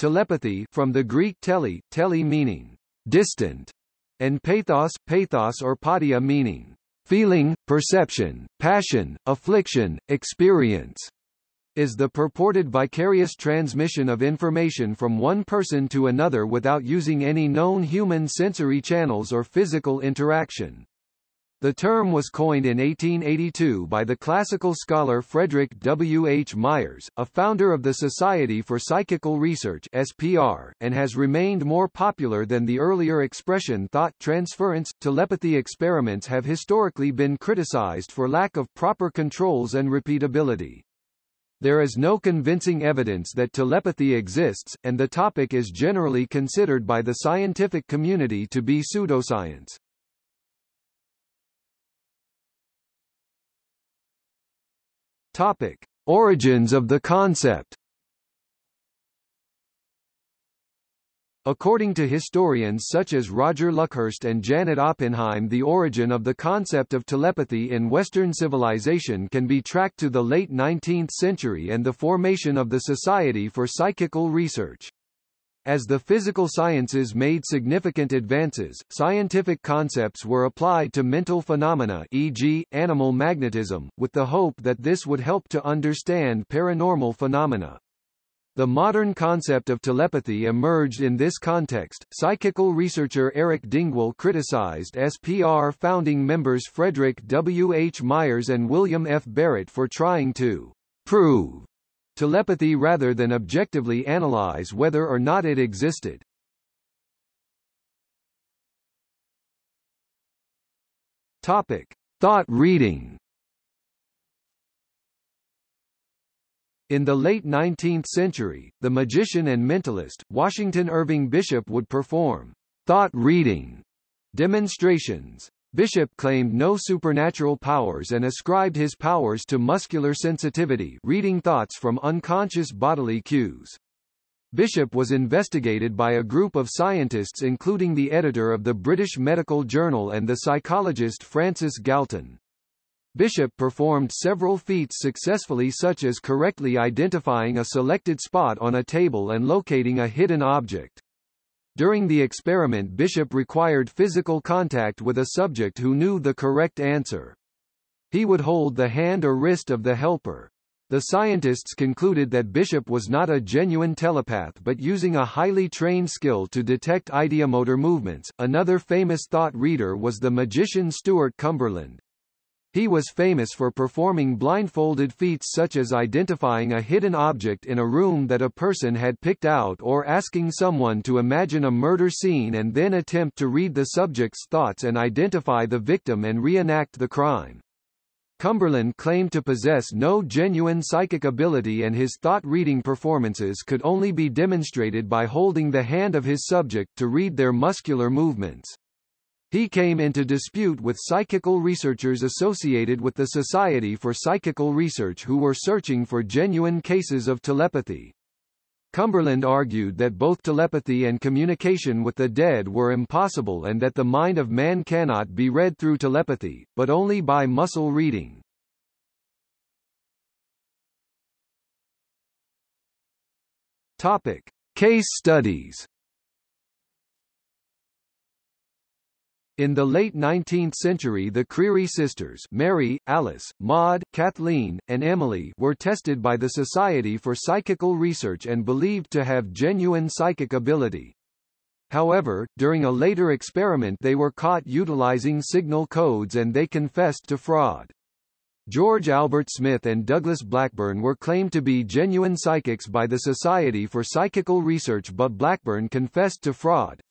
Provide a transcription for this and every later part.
Telepathy from the Greek tele, tele meaning distant, and pathos, pathos or patia meaning feeling, perception, passion, affliction, experience, is the purported vicarious transmission of information from one person to another without using any known human sensory channels or physical interaction. The term was coined in 1882 by the classical scholar Frederick W. H. Myers, a founder of the Society for Psychical Research (SPR), and has remained more popular than the earlier expression thought transference. Telepathy experiments have historically been criticized for lack of proper controls and repeatability. There is no convincing evidence that telepathy exists, and the topic is generally considered by the scientific community to be pseudoscience. Topic: Origins of the concept. According to historians such as Roger Luckhurst and Janet Oppenheim the origin of the concept of telepathy in Western civilization can be tracked to the late 19th century and the formation of the Society for Psychical Research. As the physical sciences made significant advances, scientific concepts were applied to mental phenomena e.g., animal magnetism, with the hope that this would help to understand paranormal phenomena. The modern concept of telepathy emerged in this context. Psychical researcher Eric Dingwall criticized SPR founding members Frederick W. H. Myers and William F. Barrett for trying to prove telepathy rather than objectively analyze whether or not it existed. Topic: Thought reading. In the late 19th century, the magician and mentalist, Washington Irving Bishop would perform thought reading demonstrations. Bishop claimed no supernatural powers and ascribed his powers to muscular sensitivity reading thoughts from unconscious bodily cues. Bishop was investigated by a group of scientists including the editor of the British Medical Journal and the psychologist Francis Galton. Bishop performed several feats successfully such as correctly identifying a selected spot on a table and locating a hidden object. During the experiment Bishop required physical contact with a subject who knew the correct answer. He would hold the hand or wrist of the helper. The scientists concluded that Bishop was not a genuine telepath but using a highly trained skill to detect ideomotor movements. Another famous thought reader was the magician Stuart Cumberland. He was famous for performing blindfolded feats such as identifying a hidden object in a room that a person had picked out or asking someone to imagine a murder scene and then attempt to read the subject's thoughts and identify the victim and reenact the crime. Cumberland claimed to possess no genuine psychic ability and his thought-reading performances could only be demonstrated by holding the hand of his subject to read their muscular movements. He came into dispute with psychical researchers associated with the Society for Psychical Research who were searching for genuine cases of telepathy. Cumberland argued that both telepathy and communication with the dead were impossible and that the mind of man cannot be read through telepathy, but only by muscle reading. Topic. Case studies In the late 19th century the Creery sisters Mary, Alice, Maud, Kathleen, and Emily were tested by the Society for Psychical Research and believed to have genuine psychic ability. However, during a later experiment they were caught utilizing signal codes and they confessed to fraud. George Albert Smith and Douglas Blackburn were claimed to be genuine psychics by the Society for Psychical Research but Blackburn confessed to fraud.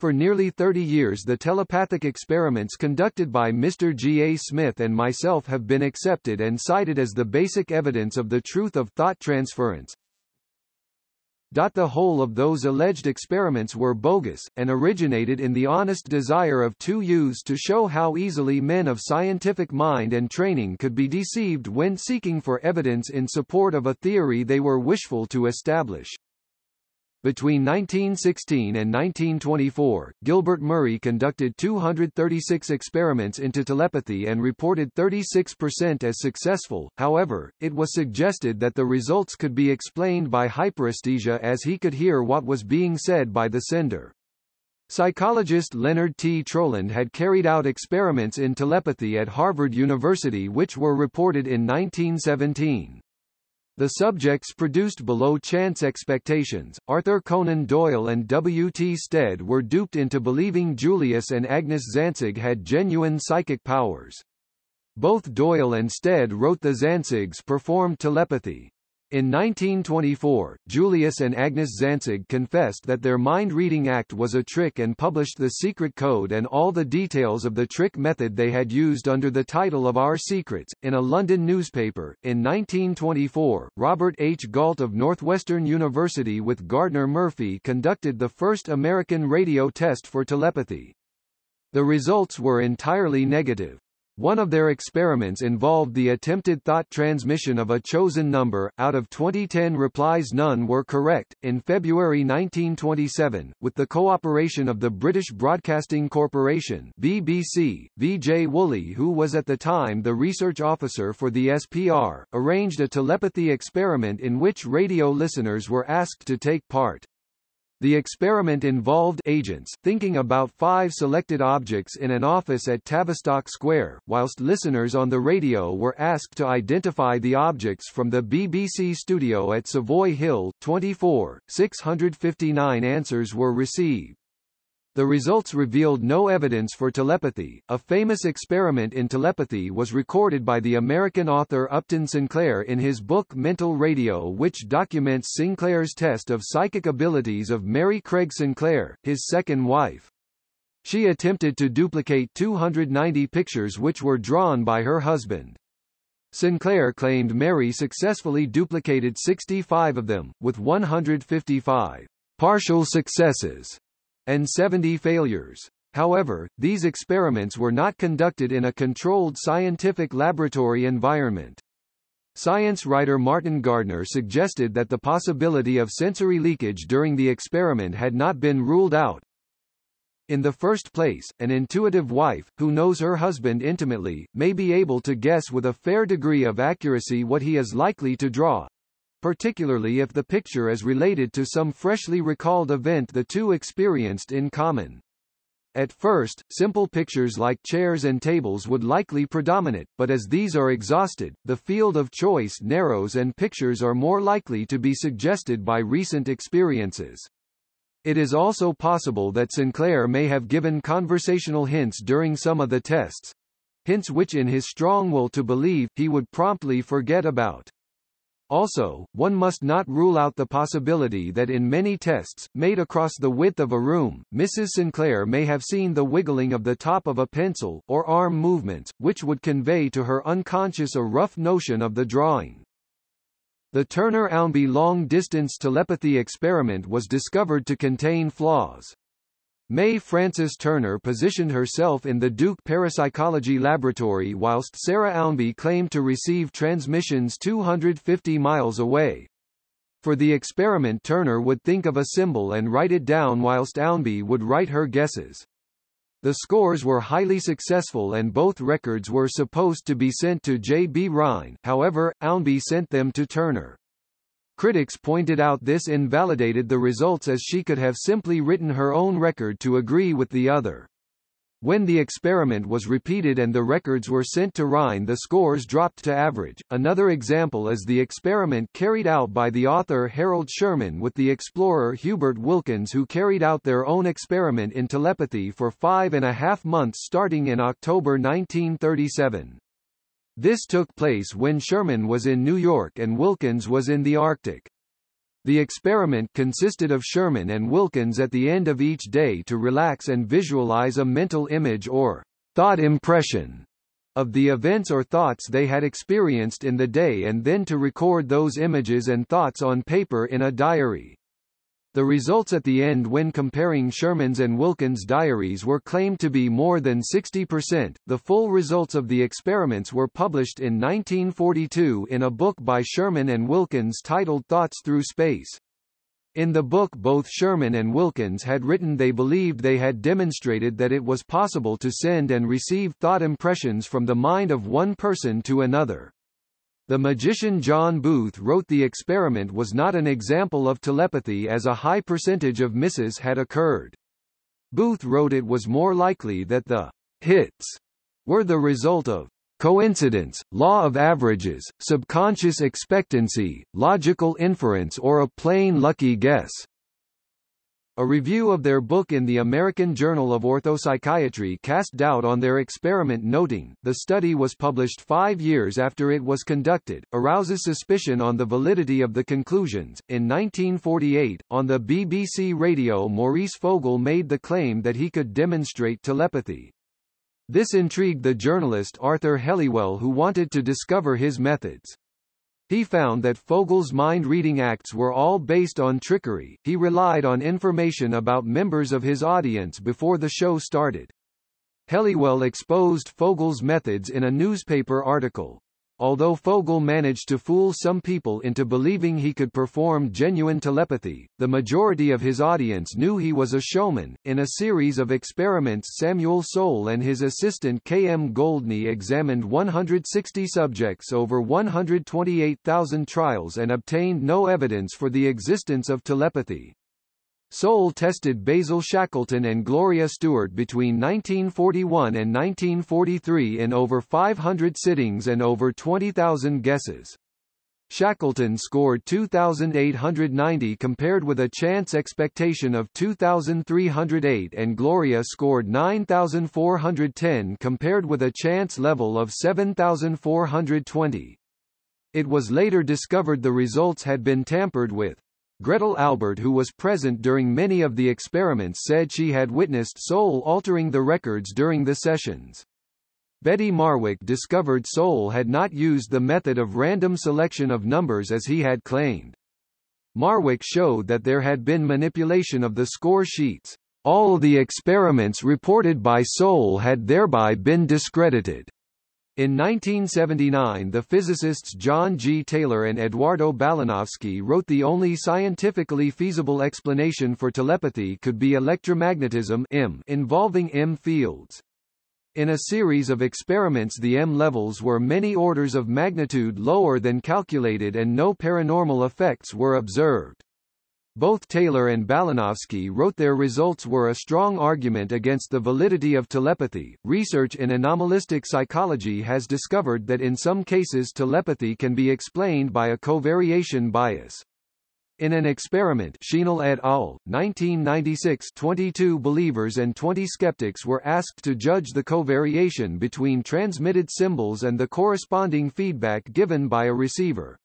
For nearly 30 years the telepathic experiments conducted by Mr. G. A. Smith and myself have been accepted and cited as the basic evidence of the truth of thought transference. The whole of those alleged experiments were bogus, and originated in the honest desire of two youths to show how easily men of scientific mind and training could be deceived when seeking for evidence in support of a theory they were wishful to establish. Between 1916 and 1924, Gilbert Murray conducted 236 experiments into telepathy and reported 36% as successful, however, it was suggested that the results could be explained by hyperesthesia as he could hear what was being said by the sender. Psychologist Leonard T. Troland had carried out experiments in telepathy at Harvard University which were reported in 1917. The subjects produced below chance expectations. Arthur Conan Doyle and W. T. Stead were duped into believing Julius and Agnes Zancig had genuine psychic powers. Both Doyle and Stead wrote the Zancigs performed telepathy. In 1924, Julius and Agnes Zancig confessed that their mind-reading act was a trick and published the secret code and all the details of the trick method they had used under the title of Our Secrets, in a London newspaper. In 1924, Robert H. Gault of Northwestern University with Gardner Murphy conducted the first American radio test for telepathy. The results were entirely negative. One of their experiments involved the attempted thought transmission of a chosen number. Out of 2010 replies, none were correct. In February 1927, with the cooperation of the British Broadcasting Corporation (BBC), V.J. Woolley, who was at the time the research officer for the SPR, arranged a telepathy experiment in which radio listeners were asked to take part. The experiment involved agents thinking about five selected objects in an office at Tavistock Square, whilst listeners on the radio were asked to identify the objects from the BBC studio at Savoy Hill. 24, 659 answers were received. The results revealed no evidence for telepathy. A famous experiment in telepathy was recorded by the American author Upton Sinclair in his book Mental Radio which documents Sinclair's test of psychic abilities of Mary Craig Sinclair, his second wife. She attempted to duplicate 290 pictures which were drawn by her husband. Sinclair claimed Mary successfully duplicated 65 of them, with 155 partial successes and 70 failures. However, these experiments were not conducted in a controlled scientific laboratory environment. Science writer Martin Gardner suggested that the possibility of sensory leakage during the experiment had not been ruled out. In the first place, an intuitive wife, who knows her husband intimately, may be able to guess with a fair degree of accuracy what he is likely to draw, particularly if the picture is related to some freshly recalled event the two experienced in common. At first, simple pictures like chairs and tables would likely predominate, but as these are exhausted, the field of choice narrows and pictures are more likely to be suggested by recent experiences. It is also possible that Sinclair may have given conversational hints during some of the tests, hints which in his strong will to believe, he would promptly forget about. Also, one must not rule out the possibility that in many tests, made across the width of a room, Mrs. Sinclair may have seen the wiggling of the top of a pencil, or arm movements, which would convey to her unconscious a rough notion of the drawing. The Turner-Ownbey long-distance telepathy experiment was discovered to contain flaws. May Frances Turner positioned herself in the Duke Parapsychology Laboratory whilst Sarah Ownbey claimed to receive transmissions 250 miles away. For the experiment Turner would think of a symbol and write it down whilst Ownbey would write her guesses. The scores were highly successful and both records were supposed to be sent to J. B. Rhine, however, Ownbey sent them to Turner. Critics pointed out this invalidated the results as she could have simply written her own record to agree with the other. When the experiment was repeated and the records were sent to Rhine the scores dropped to average. Another example is the experiment carried out by the author Harold Sherman with the explorer Hubert Wilkins who carried out their own experiment in telepathy for five and a half months starting in October 1937. This took place when Sherman was in New York and Wilkins was in the Arctic. The experiment consisted of Sherman and Wilkins at the end of each day to relax and visualize a mental image or thought impression of the events or thoughts they had experienced in the day and then to record those images and thoughts on paper in a diary. The results at the end when comparing Sherman's and Wilkins' diaries were claimed to be more than 60%. The full results of the experiments were published in 1942 in a book by Sherman and Wilkins titled Thoughts Through Space. In the book both Sherman and Wilkins had written they believed they had demonstrated that it was possible to send and receive thought impressions from the mind of one person to another. The magician John Booth wrote the experiment was not an example of telepathy as a high percentage of misses had occurred. Booth wrote it was more likely that the hits were the result of coincidence, law of averages, subconscious expectancy, logical inference or a plain lucky guess. A review of their book in the American Journal of Orthopsychiatry cast doubt on their experiment noting, the study was published five years after it was conducted, arouses suspicion on the validity of the conclusions. In 1948, on the BBC radio Maurice Fogel made the claim that he could demonstrate telepathy. This intrigued the journalist Arthur Helliwell who wanted to discover his methods. He found that Fogel's mind-reading acts were all based on trickery, he relied on information about members of his audience before the show started. Helliwell exposed Fogel's methods in a newspaper article. Although Fogel managed to fool some people into believing he could perform genuine telepathy, the majority of his audience knew he was a showman. In a series of experiments, Samuel Soal and his assistant K. M. Goldney examined 160 subjects over 128,000 trials and obtained no evidence for the existence of telepathy. Soal tested Basil Shackleton and Gloria Stewart between 1941 and 1943 in over 500 sittings and over 20,000 guesses. Shackleton scored 2,890 compared with a chance expectation of 2,308 and Gloria scored 9,410 compared with a chance level of 7,420. It was later discovered the results had been tampered with. Gretel Albert who was present during many of the experiments said she had witnessed Soal altering the records during the sessions. Betty Markwick discovered Soal had not used the method of random selection of numbers as he had claimed. Markwick showed that there had been manipulation of the score sheets. All the experiments reported by Soal had thereby been discredited. In 1979 the physicists John G. Taylor and Eduardo Balanovsky wrote the only scientifically feasible explanation for telepathy could be electromagnetism M involving M fields. In a series of experiments the M levels were many orders of magnitude lower than calculated and no paranormal effects were observed. Both Taylor and Balanovsky wrote their results were a strong argument against the validity of telepathy. Research in anomalistic psychology has discovered that in some cases telepathy can be explained by a covariation bias. In an experiment Schienle et al., 1996 22 believers and 20 skeptics were asked to judge the covariation between transmitted symbols and the corresponding feedback given by a receiver.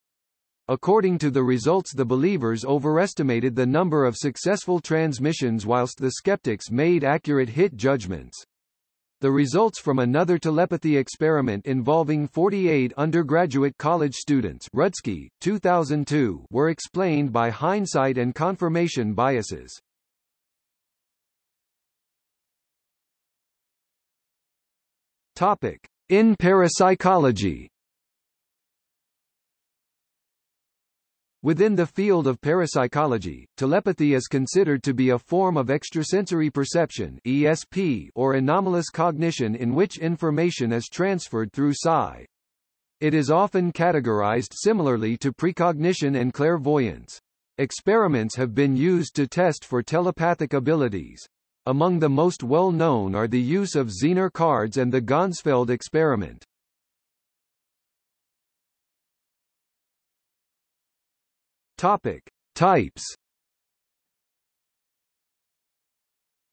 According to the results the believers overestimated the number of successful transmissions whilst the skeptics made accurate hit judgments. The results from another telepathy experiment involving 48 undergraduate college students Rudski, 2002, were explained by hindsight and confirmation biases. Topic. In parapsychology Within the field of parapsychology, telepathy is considered to be a form of extrasensory perception ESP or anomalous cognition in which information is transferred through psi. It is often categorized similarly to precognition and clairvoyance. Experiments have been used to test for telepathic abilities. Among the most well-known are the use of Zener cards and the Ganzfeld experiment. Topic: Types.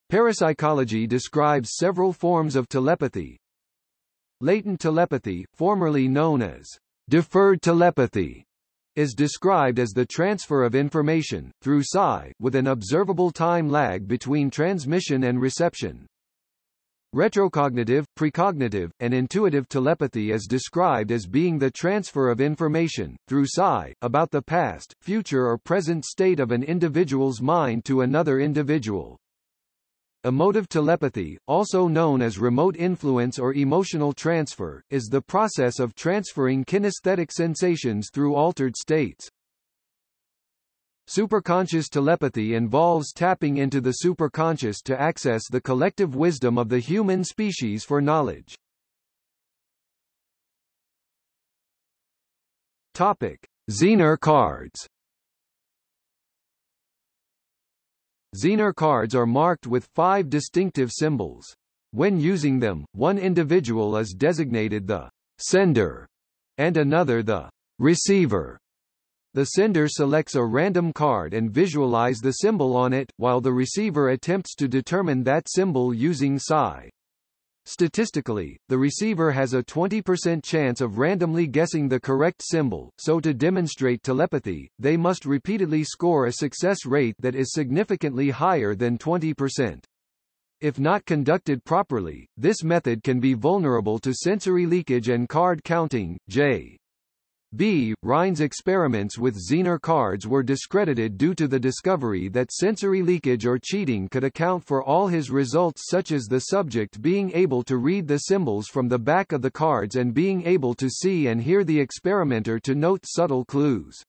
Parapsychology describes several forms of telepathy. Latent telepathy, formerly known as deferred telepathy, is described as the transfer of information, through psi, with an observable time lag between transmission and reception. Retrocognitive, precognitive, and intuitive telepathy is described as being the transfer of information, through psi, about the past, future or present state of an individual's mind to another individual. Emotive telepathy, also known as remote influence or emotional transfer, is the process of transferring kinesthetic sensations through altered states. Superconscious telepathy involves tapping into the superconscious to access the collective wisdom of the human species for knowledge. Topic: Zener cards. Zener cards are marked with five distinctive symbols. When using them, one individual is designated the sender and another the receiver. The sender selects a random card and visualize the symbol on it, while the receiver attempts to determine that symbol using psi. Statistically, the receiver has a 20% chance of randomly guessing the correct symbol, so to demonstrate telepathy, they must repeatedly score a success rate that is significantly higher than 20%. If not conducted properly, this method can be vulnerable to sensory leakage and card counting. J. B. Rhine's experiments with Zener cards were discredited due to the discovery that sensory leakage or cheating could account for all his results such as the subject being able to read the symbols from the back of the cards and being able to see and hear the experimenter to note subtle clues.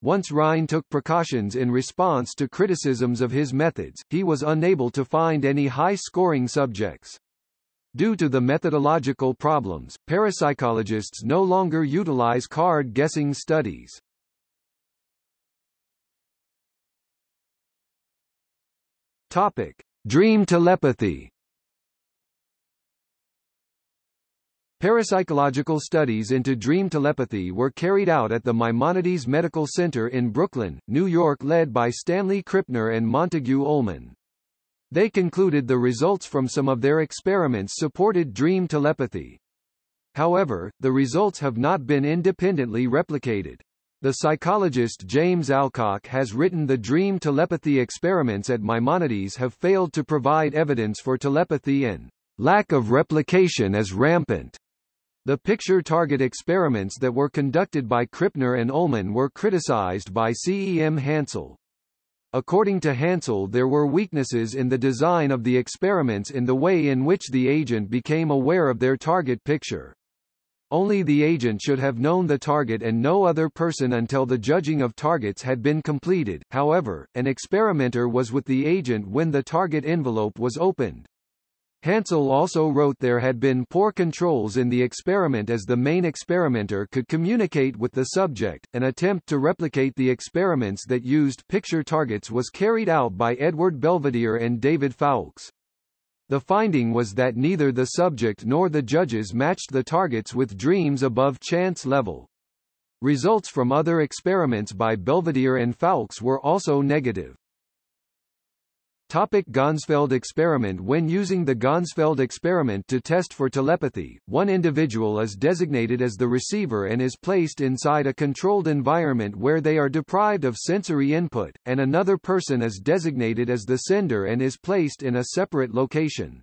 Once Rhine took precautions in response to criticisms of his methods, he was unable to find any high-scoring subjects. Due to the methodological problems, parapsychologists no longer utilize card guessing studies. Topic: Dream telepathy. Parapsychological studies into dream telepathy were carried out at the Maimonides Medical Center in Brooklyn, New York led by Stanley Krippner and Montague Ullman. They concluded the results from some of their experiments supported dream telepathy. However, the results have not been independently replicated. The psychologist James Alcock has written the dream telepathy experiments at Maimonides have failed to provide evidence for telepathy and lack of replication is rampant. The picture target experiments that were conducted by Krippner and Ullman were criticized by C. E. M. Hansel. According to Hansel there were weaknesses in the design of the experiments in the way in which the agent became aware of their target picture. Only the agent should have known the target and no other person until the judging of targets had been completed, however, an experimenter was with the agent when the target envelope was opened. Hansel also wrote there had been poor controls in the experiment as the main experimenter could communicate with the subject. An attempt to replicate the experiments that used picture targets was carried out by Edward Belvedere and David Foulkes. The finding was that neither the subject nor the judges matched the targets with dreams above chance level. Results from other experiments by Belvedere and Foulkes were also negative. Topic Ganzfeld experiment When using the Ganzfeld experiment to test for telepathy, one individual is designated as the receiver and is placed inside a controlled environment where they are deprived of sensory input, and another person is designated as the sender and is placed in a separate location.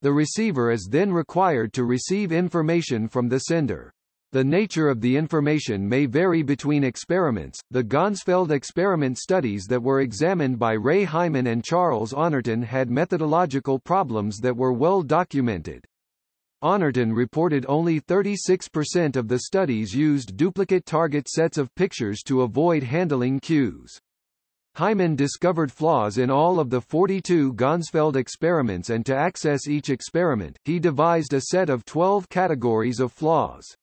The receiver is then required to receive information from the sender. The nature of the information may vary between experiments. The Ganzfeld experiment studies that were examined by Ray Hyman and Charles Honorton had methodological problems that were well documented. Honorton reported only 36% of the studies used duplicate target sets of pictures to avoid handling cues. Hyman discovered flaws in all of the 42 Ganzfeld experiments and to access each experiment, he devised a set of 12 categories of flaws.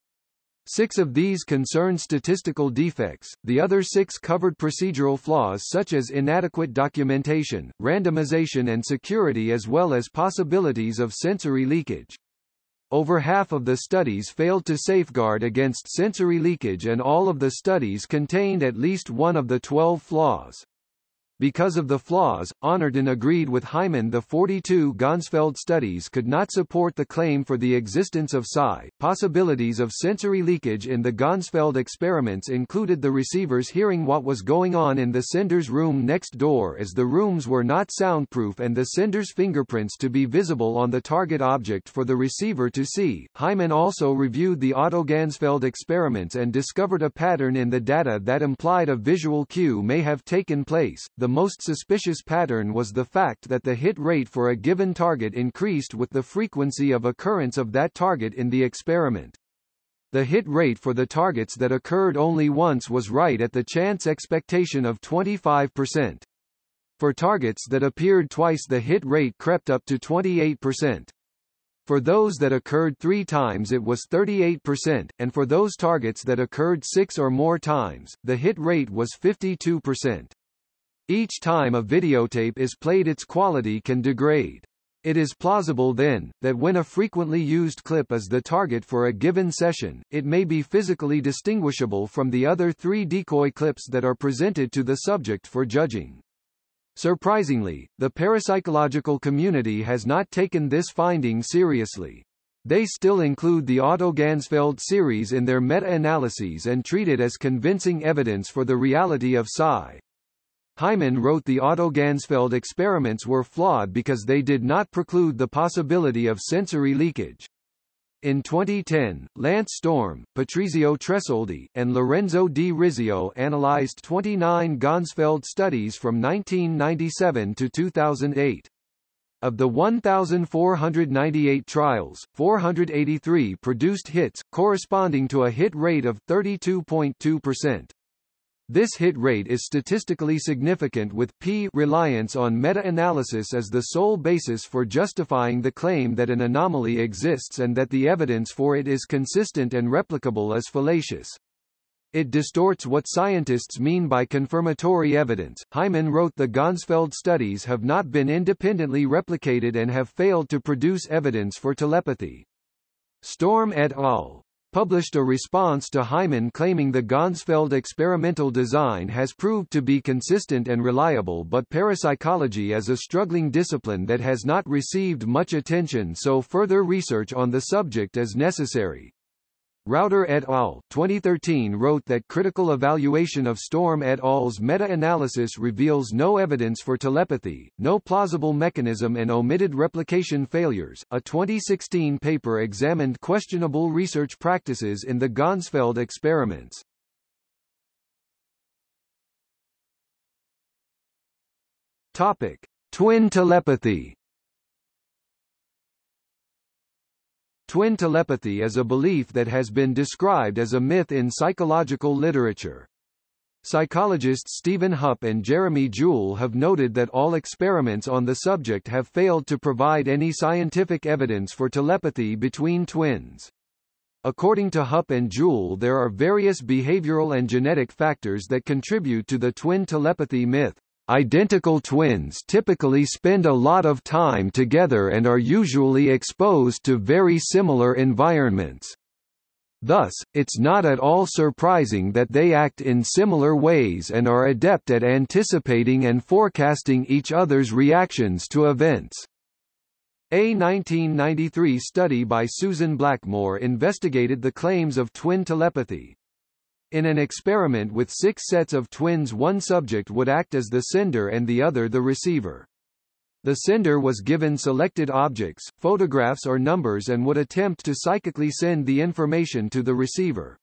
Six of these concerned statistical defects, the other six covered procedural flaws such as inadequate documentation, randomization and security as well as possibilities of sensory leakage. Over half of the studies failed to safeguard against sensory leakage and all of the studies contained at least one of the 12 flaws. Because of the flaws, Honorton agreed with Hyman the 42 Ganzfeld studies could not support the claim for the existence of psi. Possibilities of sensory leakage in the Ganzfeld experiments included the receivers hearing what was going on in the sender's room next door as the rooms were not soundproof and the sender's fingerprints to be visible on the target object for the receiver to see. Hyman also reviewed the autoganzfeld experiments and discovered a pattern in the data that implied a visual cue may have taken place. The most suspicious pattern was the fact that the hit rate for a given target increased with the frequency of occurrence of that target in the experiment. The hit rate for the targets that occurred only once was right at the chance expectation of 25%. For targets that appeared twice the hit rate crept up to 28%. For those that occurred three times it was 38%, and for those targets that occurred six or more times, the hit rate was 52%. Each time a videotape is played its quality can degrade. It is plausible then, that when a frequently used clip is the target for a given session, it may be physically distinguishable from the other three decoy clips that are presented to the subject for judging. Surprisingly, the parapsychological community has not taken this finding seriously. They still include the autoganzfeld series in their meta-analyses and treat it as convincing evidence for the reality of psi. Hyman wrote the autoganzfeld experiments were flawed because they did not preclude the possibility of sensory leakage. In 2010, Lance Storm, Patrizio Tressoldi, and Lorenzo Di Risio analyzed 29 Ganzfeld studies from 1997 to 2008. Of the 1,498 trials, 483 produced hits, corresponding to a hit rate of 32.2%. This hit rate is statistically significant with p reliance on meta-analysis as the sole basis for justifying the claim that an anomaly exists and that the evidence for it is consistent and replicable as fallacious. It distorts what scientists mean by confirmatory evidence. Hyman wrote the Ganzfeld studies have not been independently replicated and have failed to produce evidence for telepathy. Storm et al published a response to Hyman claiming the Ganzfeld experimental design has proved to be consistent and reliable but parapsychology is a struggling discipline that has not received much attention so further research on the subject is necessary. Rouder et al. 2013 wrote that critical evaluation of Storm et al.'s meta-analysis reveals no evidence for telepathy, no plausible mechanism and omitted replication failures. A 2016 paper examined questionable research practices in the Ganzfeld experiments. Topic: Twin telepathy. Twin telepathy is a belief that has been described as a myth in psychological literature. Psychologists Stephen Hupp and Jeremy Jewell have noted that all experiments on the subject have failed to provide any scientific evidence for telepathy between twins. According to Hupp and Jewell there are various behavioral and genetic factors that contribute to the twin telepathy myth. Identical twins typically spend a lot of time together and are usually exposed to very similar environments. Thus, it's not at all surprising that they act in similar ways and are adept at anticipating and forecasting each other's reactions to events. A 1993 study by Susan Blackmore investigated the claims of twin telepathy, in an experiment with six sets of twins one subject would act as the sender and the other the receiver. The sender was given selected objects, photographs or numbers and would attempt to psychically send the information to the receiver.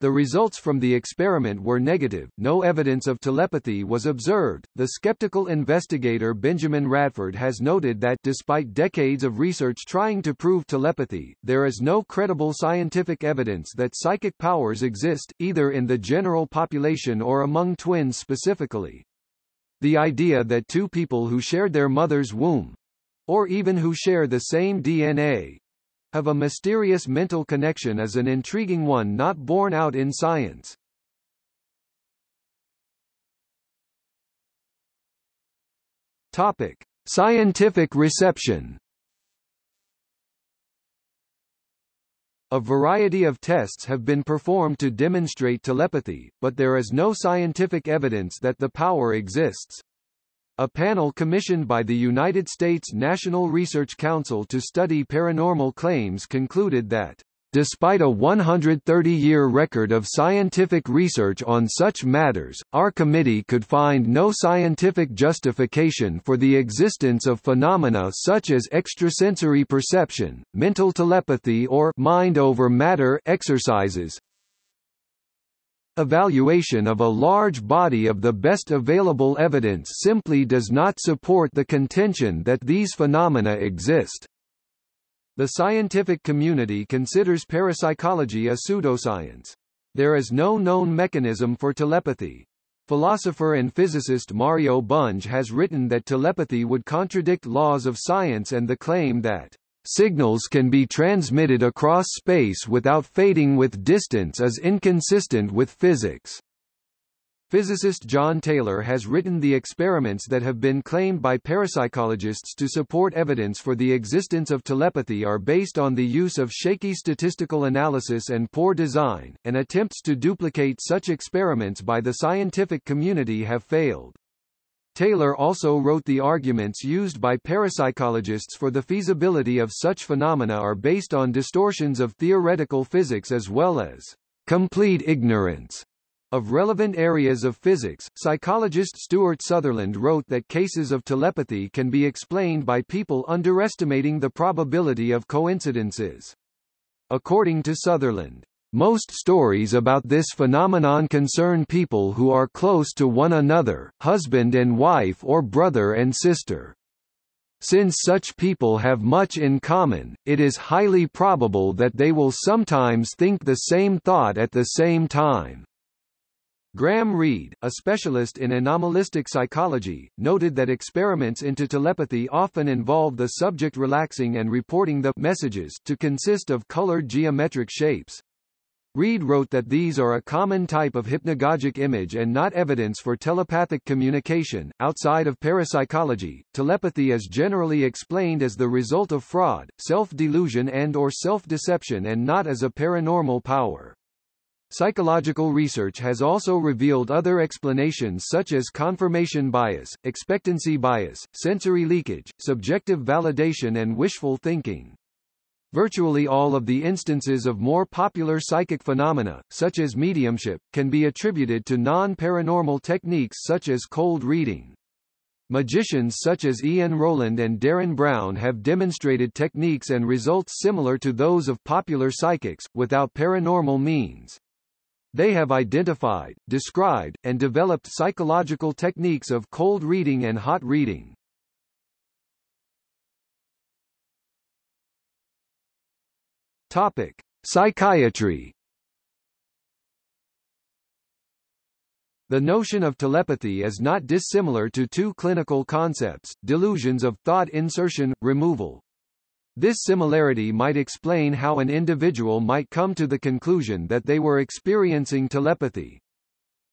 The results from the experiment were negative, no evidence of telepathy was observed. The skeptical investigator Benjamin Radford has noted that despite decades of research trying to prove telepathy, there is no credible scientific evidence that psychic powers exist, either in the general population or among twins specifically. The idea that two people who shared their mother's womb, or even who share the same DNA, have a mysterious mental connection is an intriguing one not borne out in science. Topic: Scientific reception. A variety of tests have been performed to demonstrate telepathy, but there is no scientific evidence that the power exists. A panel commissioned by the United States National Research Council to study paranormal claims concluded that Despite a 130-year record of scientific research on such matters, our committee could find no scientific justification for the existence of phenomena such as extrasensory perception, mental telepathy or mind over matter exercises, Evaluation of a large body of the best available evidence simply does not support the contention that these phenomena exist. The scientific community considers parapsychology a pseudoscience. There is no known mechanism for telepathy. Philosopher and physicist Mario Bunge has written that telepathy would contradict laws of science and the claim that signals can be transmitted across space without fading with distance is inconsistent with physics. Physicist John Taylor has written the experiments that have been claimed by parapsychologists to support evidence for the existence of telepathy are based on the use of shaky statistical analysis and poor design, and attempts to duplicate such experiments by the scientific community have failed. Taylor also wrote the arguments used by parapsychologists for the feasibility of such phenomena are based on distortions of theoretical physics as well as complete ignorance of relevant areas of physics, psychologist Stuart Sutherland wrote that cases of telepathy can be explained by people underestimating the probability of coincidences. According to Sutherland, most stories about this phenomenon concern people who are close to one another, husband and wife or brother and sister. Since such people have much in common, it is highly probable that they will sometimes think the same thought at the same time. Graham Reed, a specialist in anomalistic psychology, noted that experiments into telepathy often involve the subject relaxing and reporting the messages to consist of colored geometric shapes. Reed wrote that these are a common type of hypnagogic image and not evidence for telepathic communication. Outside of parapsychology, telepathy is generally explained as the result of fraud, self-delusion and or self-deception and not as a paranormal power. Psychological research has also revealed other explanations such as confirmation bias, expectancy bias, sensory leakage, subjective validation and wishful thinking. Virtually all of the instances of more popular psychic phenomena, such as mediumship, can be attributed to non-paranormal techniques such as cold reading. Magicians such as Ian Rowland and Derren Brown have demonstrated techniques and results similar to those of popular psychics, without paranormal means. They have identified, described, and developed psychological techniques of cold reading and hot reading. Topic: Psychiatry. The notion of telepathy is not dissimilar to two clinical concepts, delusions of thought insertion, removal, this similarity might explain how an individual might come to the conclusion that they were experiencing telepathy.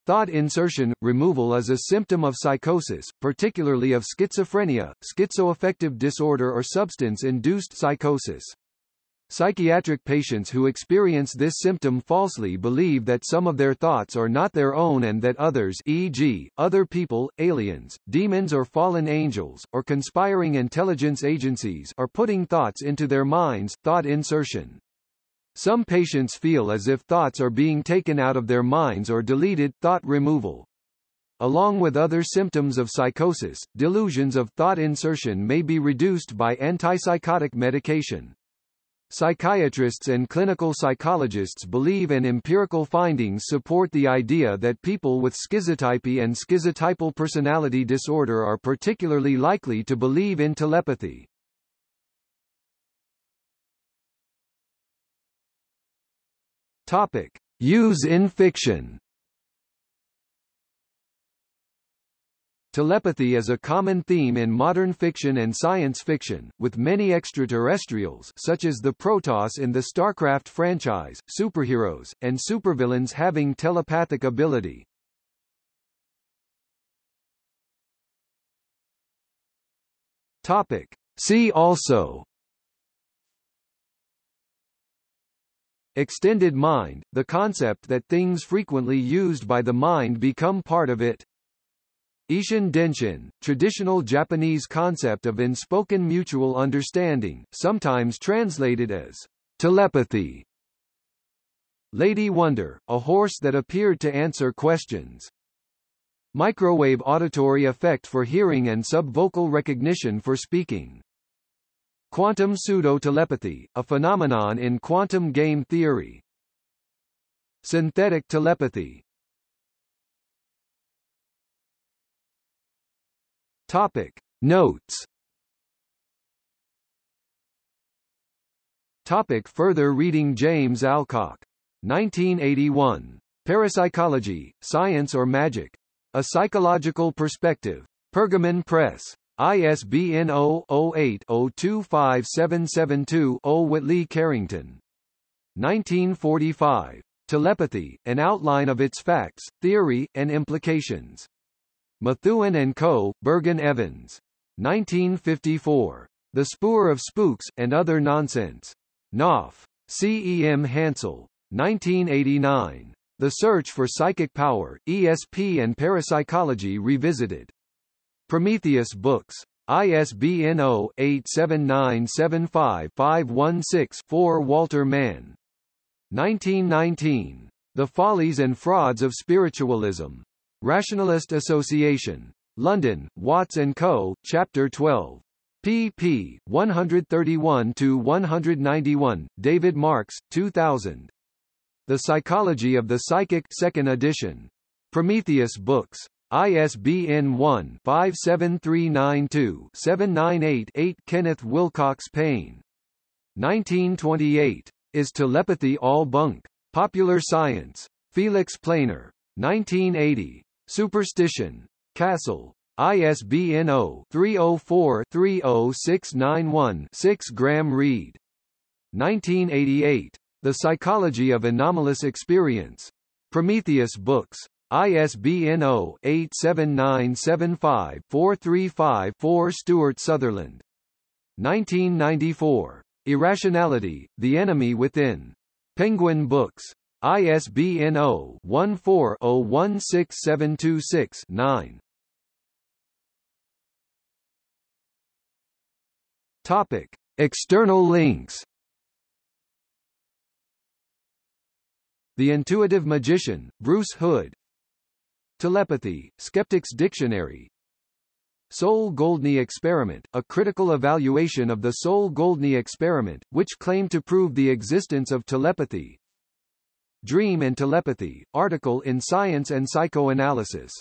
Thought insertion, removal is a symptom of psychosis, particularly of schizophrenia, schizoaffective disorder or substance-induced psychosis. Psychiatric patients who experience this symptom falsely believe that some of their thoughts are not their own and that others e.g., other people, aliens, demons or fallen angels, or conspiring intelligence agencies are putting thoughts into their minds thought insertion. Some patients feel as if thoughts are being taken out of their minds or deleted thought removal. Along with other symptoms of psychosis, delusions of thought insertion may be reduced by antipsychotic medication. Psychiatrists and clinical psychologists believe and empirical findings support the idea that people with schizotypy and schizotypal personality disorder are particularly likely to believe in telepathy. Topic: Use in fiction. Telepathy is a common theme in modern fiction and science fiction, with many extraterrestrials such as the Protoss in the StarCraft franchise, superheroes, and supervillains having telepathic ability. Topic. See also Extended mind, the concept that things frequently used by the mind become part of it. Ishin Denshin, traditional Japanese concept of unspoken mutual understanding, sometimes translated as telepathy. Lady Wonder, a horse that appeared to answer questions. Microwave auditory effect for hearing and subvocal recognition for speaking. Quantum pseudo-telepathy, a phenomenon in quantum game theory. Synthetic telepathy, Topic Notes Topic further reading James Alcock. 1981. Parapsychology, Science or Magic? A Psychological Perspective. Pergamon Press. ISBN 0-08-025772-0 Whately Carington. 1945. Telepathy, an outline of its facts, theory, and implications. Methuen and Co., Bergen Evans. 1954. The Spoor of Spooks, and Other Nonsense. Knopf. C. E. M. Hansel. 1989. The Search for Psychic Power, ESP and Parapsychology Revisited. Prometheus Books. ISBN 0-87975-516-4 Walter Mann. 1919. The Follies and Frauds of Spiritualism. Rationalist Association. London, Watts & Co., Chapter 12. pp. 131-191, David Marks, 2000. The Psychology of the Psychic 2nd edition. Prometheus Books. ISBN 1-57392-798-8 Kenneth Wilcox Payne. 1928. Is Telepathy All Bunk? Popular Science. Felix Planer. 1980. Superstition. Cassell. ISBN 0-304-30691-6 Graham Reed. 1988. The Psychology of Anomalous Experience. Prometheus Books. ISBN 0-87975-435-4 Stuart Sutherland. 1994. Irrationality, The Enemy Within. Penguin Books. ISBN 0-14-016726-9. Topic. External links The Intuitive Magician, Bruce Hood Telepathy, Skeptic's Dictionary Soal-Goldney experiment, a critical evaluation of the Soal-Goldney experiment, which claimed to prove the existence of telepathy Dream and Telepathy, article in Science and Psychoanalysis